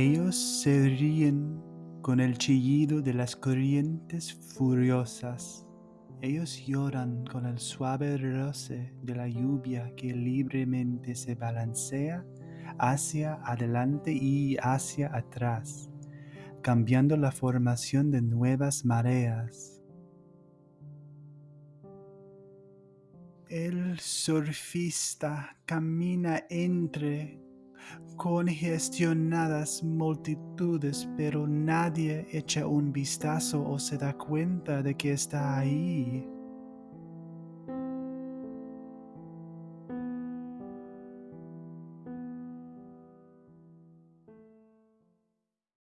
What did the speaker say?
Ellos se ríen con el chillido de las corrientes furiosas. Ellos lloran con el suave roce de la lluvia que libremente se balancea hacia adelante y hacia atrás, cambiando la formación de nuevas mareas. El surfista camina entre congestionadas multitudes, pero nadie echa un vistazo o se da cuenta de que está ahí.